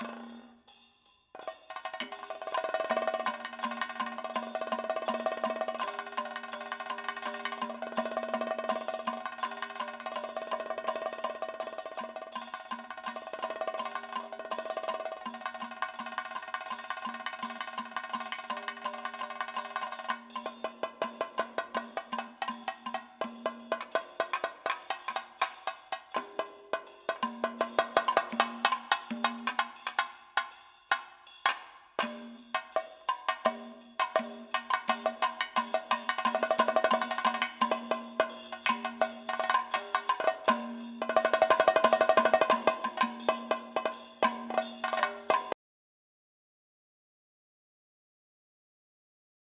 you